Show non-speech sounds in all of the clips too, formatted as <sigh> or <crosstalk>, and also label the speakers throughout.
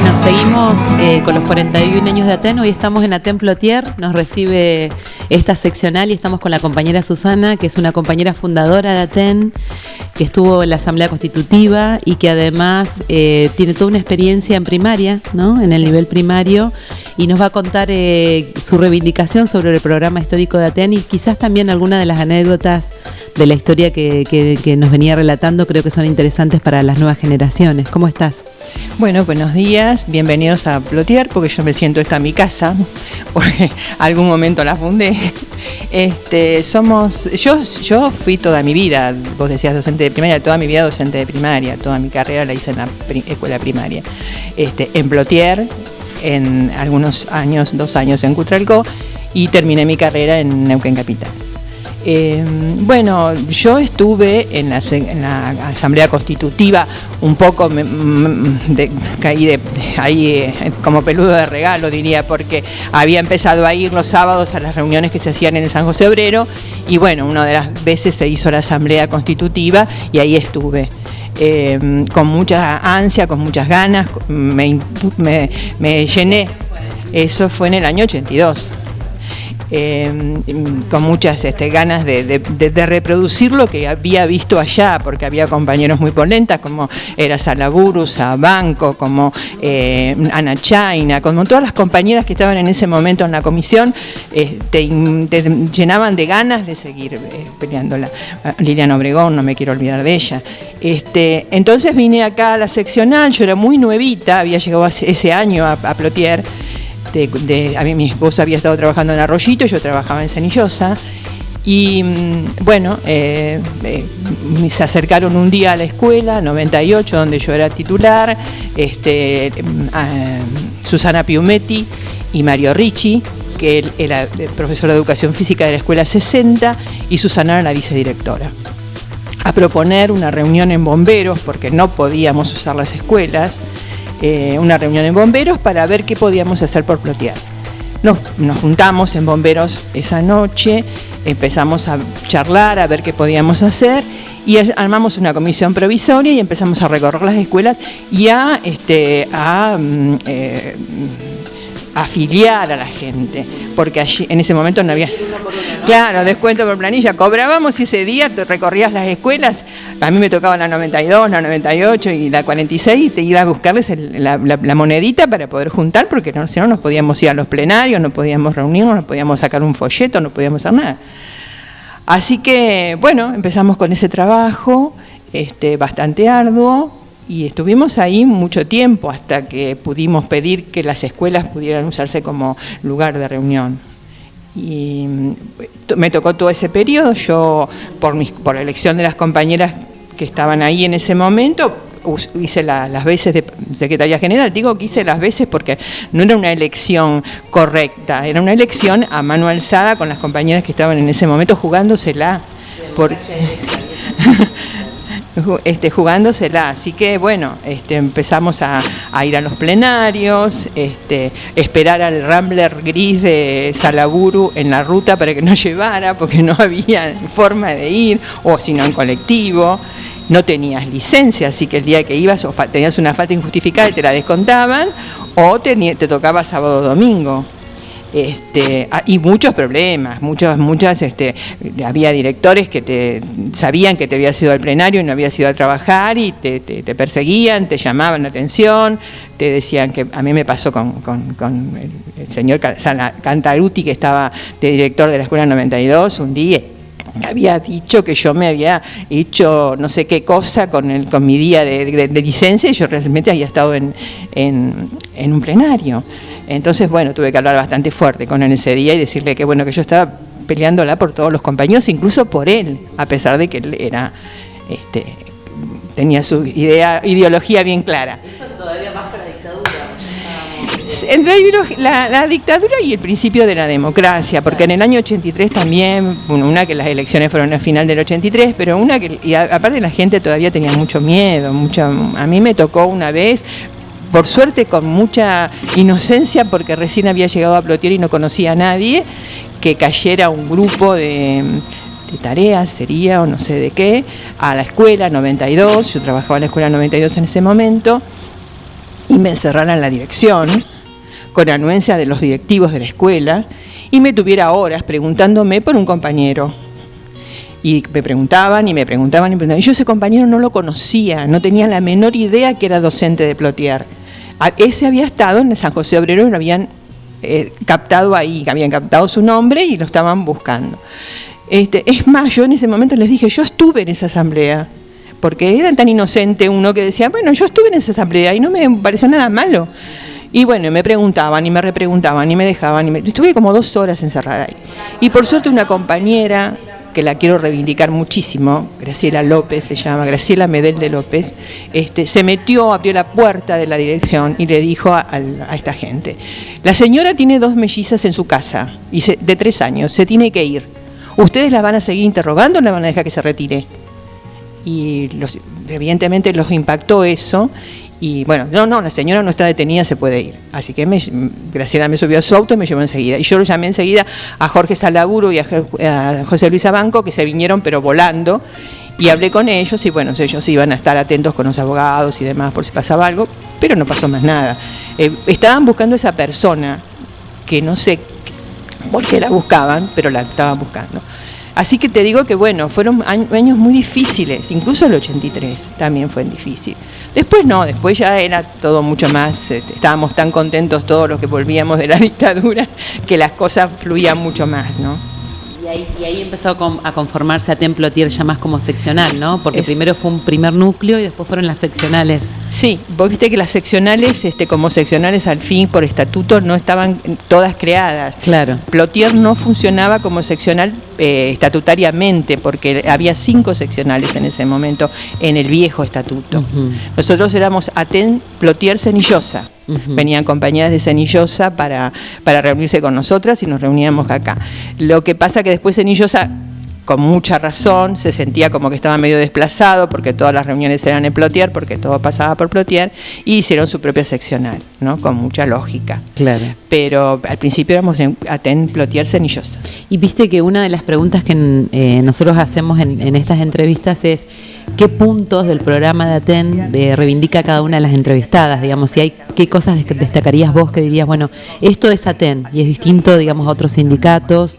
Speaker 1: Bueno, seguimos eh, con los 41 años de Aten. Hoy estamos en Aten Plotier. Nos recibe esta seccional y estamos con la compañera Susana, que es una compañera fundadora de Aten, que estuvo en la Asamblea Constitutiva y que además eh, tiene toda una experiencia en primaria, ¿no? En el nivel primario y nos va a contar eh, su reivindicación sobre el programa histórico de Aten y quizás también algunas de las anécdotas de la historia que, nos venía relatando creo que son interesantes para las nuevas generaciones. ¿Cómo estás?
Speaker 2: Bueno, buenos días, bienvenidos a Plotier, porque yo me siento esta en mi casa, <laughs> porque algún momento la fundé. Este, somos, yo, yo fui toda mi vida, vos decías docente de primaria, toda mi vida docente de primaria, toda mi carrera la hice en la escuela primaria. Este, en Plotier, en algunos años, dos años en Cutralcó, y terminé mi carrera en Neuquén Capital. Eh, bueno, yo estuve en la, Asamblea Constitutiva un poco, de, caí ahí eh, como peludo de regalo, diría, porque había empezado a ir los sábados a las reuniones que se hacían en el San José Obrero y bueno, una de las veces se hizo la Asamblea Constitutiva y ahí estuve. Eh, con mucha ansia, con muchas ganas, me, me llené. Eso fue en el año 82. Em, con muchas este, ganas de, reproducir lo que había visto allá, porque había compañeros muy polentas, como era Salaburu, Banco, como eh, Ana Chaina, como todas las compañeras que estaban en ese momento en la comisión, eh, te, llenaban de ganas de seguir eh, peleándola. Ah, Liliana Obregón, no me quiero olvidar de ella. Este, entonces vine acá a la seccional, yo era muy nuevita, había llegado ese año a, a Plotier, a mí mi esposa había estado trabajando en Arroyito, yo trabajaba en Cenillosa. Y mm, bueno, eh, eh, se acercaron un día a la escuela, 98, donde yo era titular, este, mm, Susana Piumetti y Mario Ricci, que era profesor de educación física de la escuela 60, y Susana era la vicedirectora a proponer una reunión en bomberos, porque no podíamos usar las escuelas, eh, una reunión en bomberos para ver qué podíamos hacer por plotear. Nos, juntamos en bomberos esa noche, empezamos a charlar, a ver qué podíamos hacer y armamos una comisión provisoria y empezamos a recorrer las escuelas y a, este, a mm, eh, afiliar a la gente, porque allí en ese momento no había... Claro, descuento por planilla. Cobrábamos ese día, recorrías las escuelas, a mí me tocaba la 92, la 98 y la 46 y te ibas a buscarles la, monedita para poder juntar, porque no, si no nos podíamos ir a los plenarios, no podíamos reunirnos, no podíamos sacar un folleto, no podíamos hacer nada. Así que, bueno, empezamos con ese trabajo este, bastante arduo, y estuvimos ahí mucho tiempo hasta que pudimos pedir que las escuelas pudieran usarse como lugar de reunión. Y mm, me tocó todo ese periodo, yo por, mis, por elección de las compañeras que estaban ahí en ese momento, hice las veces de Secretaría General, digo que hice las veces porque no era una elección correcta, era una elección a mano alzada con las compañeras que estaban en ese momento jugándosela. Por... <laughs> este, jugándosela. Así que bueno, este, empezamos a, ir a los plenarios, este, esperar al Rambler gris de Salaburu en la ruta para que nos <laughs> llevara, porque no había forma de ir, o si no en colectivo. No tenías licencia, así que el día que ibas o tenías una falta injustificada y te la descontaban, o te tocaba sábado o domingo. Este, ah, y muchos problemas, muchos, muchas, este, había directores que te sabían que te habías ido al plenario y no habías ido a trabajar y te, perseguían, te llamaban la atención, te decían que a mí me pasó con, el, señor Cantaruti que estaba de director de la Escuela 92 un día había dicho que yo me había hecho no sé qué cosa con, el, con mi día de, licencia y yo realmente había estado en, en un plenario. Entonces, bueno, tuve que hablar bastante fuerte con él ese día y decirle que, bueno, que yo estaba peleándola por todos los compañeros, incluso por él, a pesar de que él era, este, tenía su idea, ideología bien clara. Eso todavía más para la dictadura. La, la, dictadura y el principio de la democracia, porque en el año 83 también, una que las elecciones fueron al final del 83, pero una que, y aparte la gente todavía tenía mucho miedo, mucho, a mí me tocó una vez por suerte con mucha inocencia, porque recién había llegado a Plotier y no conocía a nadie, que cayera un grupo de, tareas, sería o no sé de qué, a la escuela 92, yo trabajaba en la escuela 92 en ese momento, y me encerrara en la dirección, con anuencia de los directivos de la escuela, y me tuviera horas preguntándome por un compañero. Y me preguntaban y me preguntaban y me preguntaban. Y yo ese compañero no lo conocía, no tenía la menor idea que era docente de Plotier. Ese había estado en San José Obrero y lo habían eh, captado ahí, habían captado su nombre y lo estaban buscando. Este, es más, yo en ese momento les dije, yo estuve en esa asamblea, porque era tan inocente uno que decía, bueno, yo estuve en esa asamblea y no me pareció nada malo. Y bueno, me preguntaban y me repreguntaban y me dejaban. Y me... Estuve como dos horas encerrada ahí. Y por suerte una compañera que la quiero reivindicar muchísimo, Graciela López se llama, Graciela Medel de López, este, se metió, abrió la puerta de la dirección y le dijo a, esta gente, la señora tiene dos mellizas en su casa y de tres años, se tiene que ir. ¿Ustedes la van a seguir interrogando o la van a dejar que se retire? Y evidentemente los impactó eso y bueno, no, no, la señora no está detenida, se puede ir. Así que me, Graciela me subió a su auto y me llevó enseguida. Y yo lo llamé enseguida a Jorge Salaburo y a, José Luis Abanco, que se vinieron pero volando. Y hablé con ellos y bueno, ellos iban a estar atentos con los abogados y demás por si pasaba algo, pero no pasó más nada. Eh, estaban buscando esa persona, que no sé por qué la buscaban, pero la estaban buscando. Así que te digo que bueno, fueron años muy difíciles, incluso el 83 también fue difícil. Después no, después ya era todo mucho más, este, estábamos tan contentos todos los que volvíamos de la <laughs> dictadura que las cosas fluían mucho más, ¿no?
Speaker 1: Y ahí, empezó a conformarse a Templo Tier ya más como seccional, ¿no? Porque primero fue un primer núcleo y después fueron las seccionales.
Speaker 2: Sí, vos viste que las seccionales, este, como seccionales al fin por estatuto, no estaban todas creadas.
Speaker 1: Claro.
Speaker 2: Plotier no funcionaba como seccional eh, estatutariamente, porque había cinco seccionales en ese momento en el viejo estatuto. Nosotros éramos Aten Plotier Cenillosa. Venían compañeras de Cenillosa para, para reunirse con nosotras y nos reuníamos acá. Lo que pasa que después Cenillosa con mucha razón, se sentía como que estaba medio desplazado porque todas las reuniones eran en Plotier, porque todo pasaba por Plotier, y hicieron su propia seccional, ¿no? Con mucha lógica.
Speaker 1: Claro.
Speaker 2: Pero al principio éramos en Aten Plotier Cenillosa.
Speaker 1: Y viste que una de las preguntas que eh, nosotros hacemos en, estas entrevistas es qué puntos del programa de Aten eh, reivindica cada una de las entrevistadas, digamos, si hay qué cosas destacarías vos que dirías, bueno, esto es Aten y es distinto, digamos, a otros sindicatos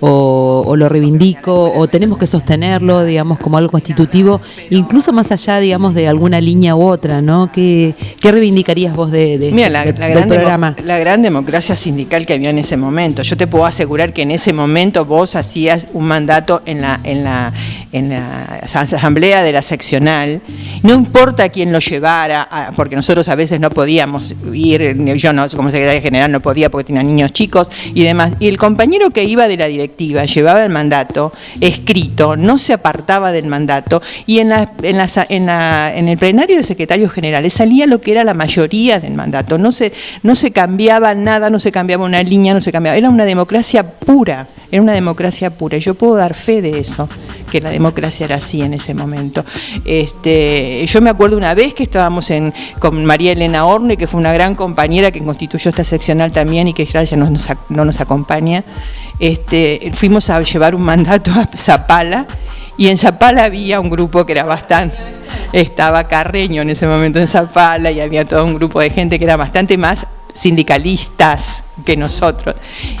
Speaker 1: o, lo reivindico o tenemos que sostenerlo, digamos, como algo constitutivo, incluso más allá, digamos, de alguna línea u otra, ¿no? ¿Qué, qué reivindicarías vos de, de
Speaker 2: Mira, este, la, gran programa? la gran democracia sindical que había en ese momento. Yo te puedo asegurar que en ese momento vos hacías un mandato en la, en la, en la asamblea de la seccional, no importa quién lo llevara, porque nosotros a veces no podíamos ir, yo no, como secretaria general no podía porque tenía niños chicos y demás, y el compañero que iba de la dirección llevaba el mandato escrito, no se apartaba del mandato y en, la, en, en, el plenario de secretarios generales salía lo que era la mayoría del mandato, no se, no se cambiaba nada, no se cambiaba una línea, no se cambiaba, era una democracia pura, era una democracia pura y yo puedo dar fe de eso, que la democracia era así en ese momento. Este, yo me acuerdo una vez que estábamos con María Elena Orne, que fue una gran compañera que constituyó esta seccional también y que ya no nos, no nos acompaña, este, fuimos a llevar un mandato a Zapala y en Zapala había un grupo que era bastante, estaba Carreño en ese momento en Zapala y había todo un grupo de gente que era bastante más sindicalistas que nosotros.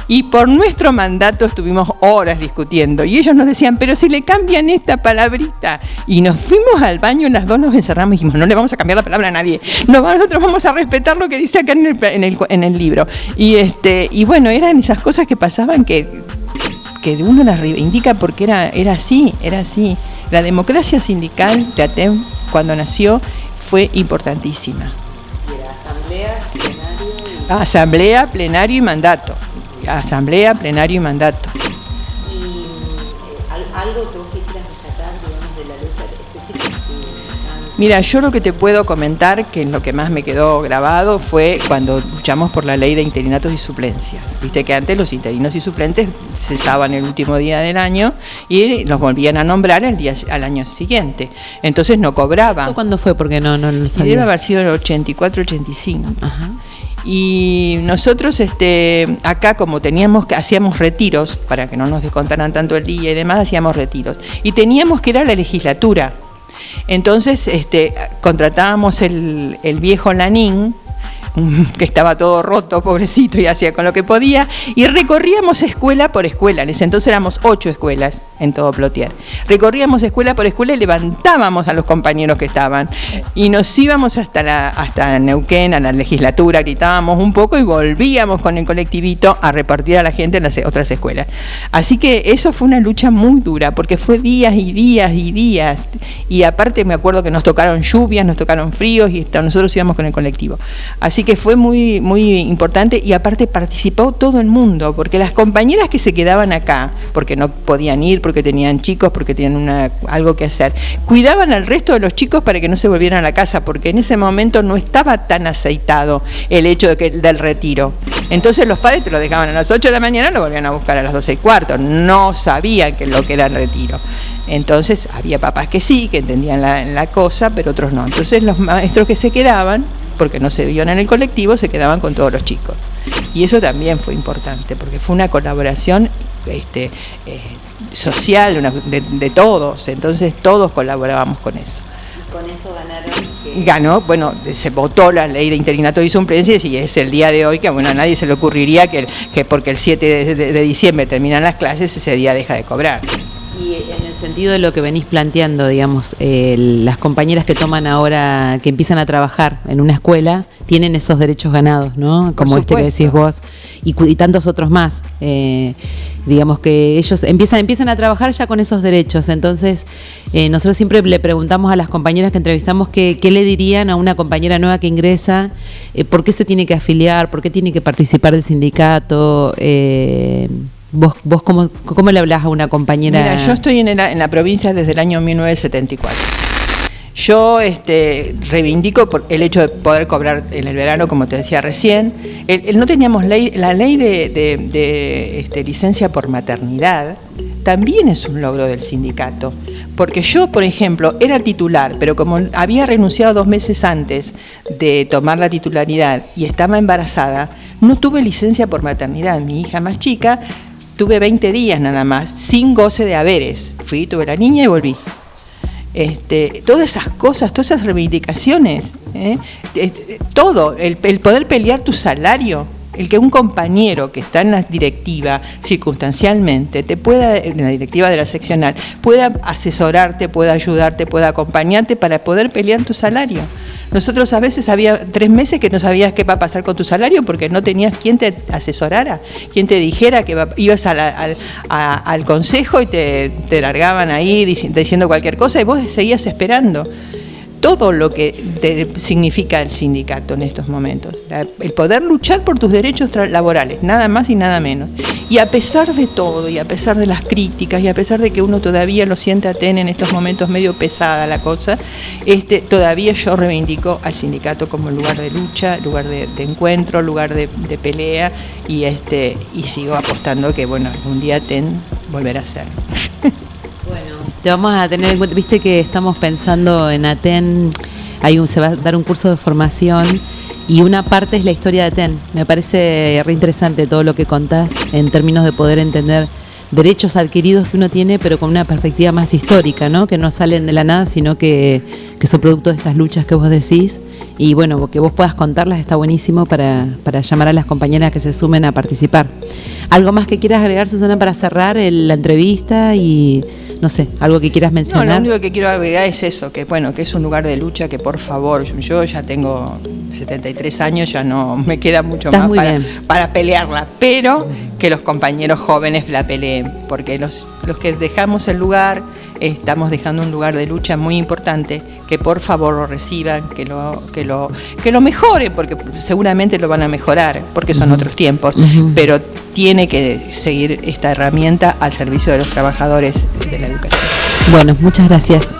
Speaker 2: Y por nuestro mandato estuvimos horas discutiendo y ellos nos decían, pero si le cambian esta palabrita. Y nos fuimos al baño, las dos nos encerramos y dijimos, no le vamos a cambiar la palabra a nadie, nosotros vamos a respetar lo que dice acá en el, libro. Y, este, y bueno, eran esas cosas que pasaban que, que uno las reivindica porque era, era así, era así. La democracia sindical de ATEM cuando nació fue importantísima. Asamblea, plenario y mandato. Asamblea, plenario y mandato. ¿Y
Speaker 1: eh,
Speaker 2: Mira, yo lo que te puedo comentar, que lo que más me quedó grabado, fue cuando luchamos por la ley de interinatos y suplencias. Viste que antes los interinos y suplentes cesaban el último día del año y los volvían a nombrar el día, al año siguiente. Entonces no cobraban. ¿Eso
Speaker 1: cuándo fue? Porque no, no lo sabía.
Speaker 2: Debe haber sido el 84-85. Ajá. Y nosotros este, acá como teníamos, hacíamos retiros, para que no nos descontaran tanto el día y demás, hacíamos retiros. Y teníamos que ir a la legislatura. Entonces este, contratábamos el, viejo Lanín, que estaba todo roto, pobrecito, y hacía con lo que podía, y recorríamos escuela por escuela, en ese entonces éramos ocho escuelas en todo Plotier. Recorríamos escuela por escuela y levantábamos a los compañeros que estaban, y nos íbamos hasta, la, hasta Neuquén, a la legislatura, gritábamos un poco y volvíamos con el colectivito a repartir a la gente en las otras escuelas. Así que eso fue una lucha muy dura, porque fue días y días y días, y aparte me acuerdo que nos tocaron lluvias, nos tocaron fríos, y nosotros íbamos con el colectivo. Así que fue muy, muy importante y aparte participó todo el mundo, porque las compañeras que se quedaban acá, porque no podían ir, porque tenían chicos, porque tenían algo que hacer, cuidaban al resto de los chicos para que no se volvieran a la casa, porque en ese momento no estaba tan aceitado el hecho del retiro. Entonces los padres te lo dejaban a las 8 de la mañana, lo volvían a buscar a las 12 y cuarto, no sabían que lo que era el retiro. Entonces había papás que sí, que entendían la, la cosa, pero otros no. Entonces los maestros que se quedaban porque no se vivían en el colectivo, se quedaban con todos los chicos. Y eso también fue importante, porque fue una colaboración este, eh, social de, todos, entonces todos colaborábamos con eso.
Speaker 1: ¿Y con eso ganaron?
Speaker 2: Ganó, bueno, se votó la ley de interinato y suplencias y es el día de hoy que bueno, a nadie se le ocurriría que, que porque el 7 de diciembre terminan las clases, ese día deja de cobrar.
Speaker 1: Y en el sentido de lo que venís planteando, digamos, las compañeras que toman ahora, que empiezan a trabajar en una escuela, tienen esos derechos ganados, ¿no? Como este que decís vos, y, tantos otros más. Eh, digamos que ellos empiezan, empiezan a trabajar ya con esos derechos. Entonces, eh, nosotros siempre le preguntamos a las compañeras que entrevistamos qué, le dirían a una compañera nueva que ingresa, eh, por qué se tiene que afiliar, por qué tiene que participar del sindicato. ¿Vos, vos cómo, cómo, le hablas a una compañera?
Speaker 2: Mira, yo estoy en, la, en la provincia desde el año 1974. Yo este, reivindico por el hecho de poder cobrar en el verano, como te decía recién. no teníamos la ley de, este, licencia por maternidad también es un logro del sindicato. Porque yo, por ejemplo, era titular, pero como había renunciado dos meses antes de tomar la titularidad y estaba embarazada, no tuve licencia por maternidad. Mi hija más chica tuve 20 días nada más, sin goce de haberes. Fui, tuve la niña y volví. Este, todas esas cosas, todas esas reivindicaciones, ¿eh? todo, el, poder pelear tu salario, el que un compañero que está en la directiva circunstancialmente te pueda, en la directiva de la seccional, pueda asesorarte, pueda ayudarte, pueda acompañarte para poder pelear tu salario. Nosotros a veces había tres meses que no sabías qué va a pasar con tu salario porque no tenías quien te asesorara, quien te dijera que ibas al consejo y te, te largaban ahí diciendo cualquier cosa y vos seguías esperando todo lo que significa el sindicato en estos momentos. el poder luchar por tus derechos laborales, nada más y nada menos. Y a pesar de todo, y a pesar de las críticas, y a pesar de que uno todavía lo siente TEN en estos momentos medio pesada la cosa, este, todavía yo reivindico al sindicato como lugar de lucha, lugar de, encuentro, lugar de, pelea, y, este, y sigo apostando que bueno, algún día TEN volverá a ser.
Speaker 1: Te vamos a tener en cuenta, viste que estamos pensando en Aten, hay un, se va a dar un curso de formación y una parte es la historia de Aten. Me parece re interesante todo lo que contás en términos de poder entender derechos adquiridos que uno tiene, pero con una perspectiva más histórica, ¿no? Que no salen de la nada, sino que, que son producto de estas luchas que vos decís. Y bueno, que vos puedas contarlas está buenísimo para, para llamar a las compañeras que se sumen a participar. ¿Algo más que quieras agregar, Susana, para cerrar la entrevista y no sé, algo que quieras mencionar.
Speaker 2: No, lo único que quiero agregar es eso, que bueno, que es un lugar de lucha que por favor, yo ya tengo 73 años, ya no me queda mucho más para, para, pelearla, pero que los compañeros jóvenes la peleen, porque los, los que dejamos el lugar estamos dejando un lugar de lucha muy importante, que por favor lo reciban, que lo, que lo, que lo mejoren, porque seguramente lo van a mejorar, porque son otros tiempos, pero tiene que seguir esta herramienta al servicio de los trabajadores de la educación.
Speaker 1: Bueno, muchas gracias.